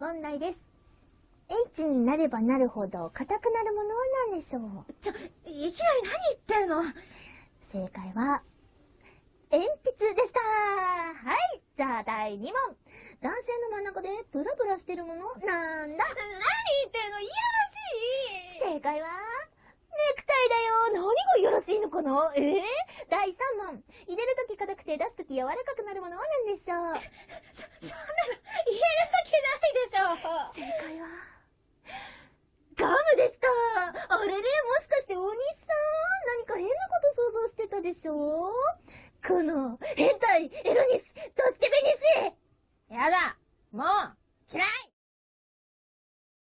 問題です。H になればなるほど硬くなるものは何でしょう？ちょ、いきなり何言ってるの？正解は、鉛筆でした。はいじゃあ第2問。男性の真ん中でブラブラしてるものなんだ。何言ってるの？いやらし。い正解は、ネクタイだよ。何がいやらしいのかな？えー、第3問。入れるとき硬くて出すとき柔らかくなるものは何でしょう？そ、そでしょこの、変態、エロニス、ドスケベニシやだ。もう嫌い。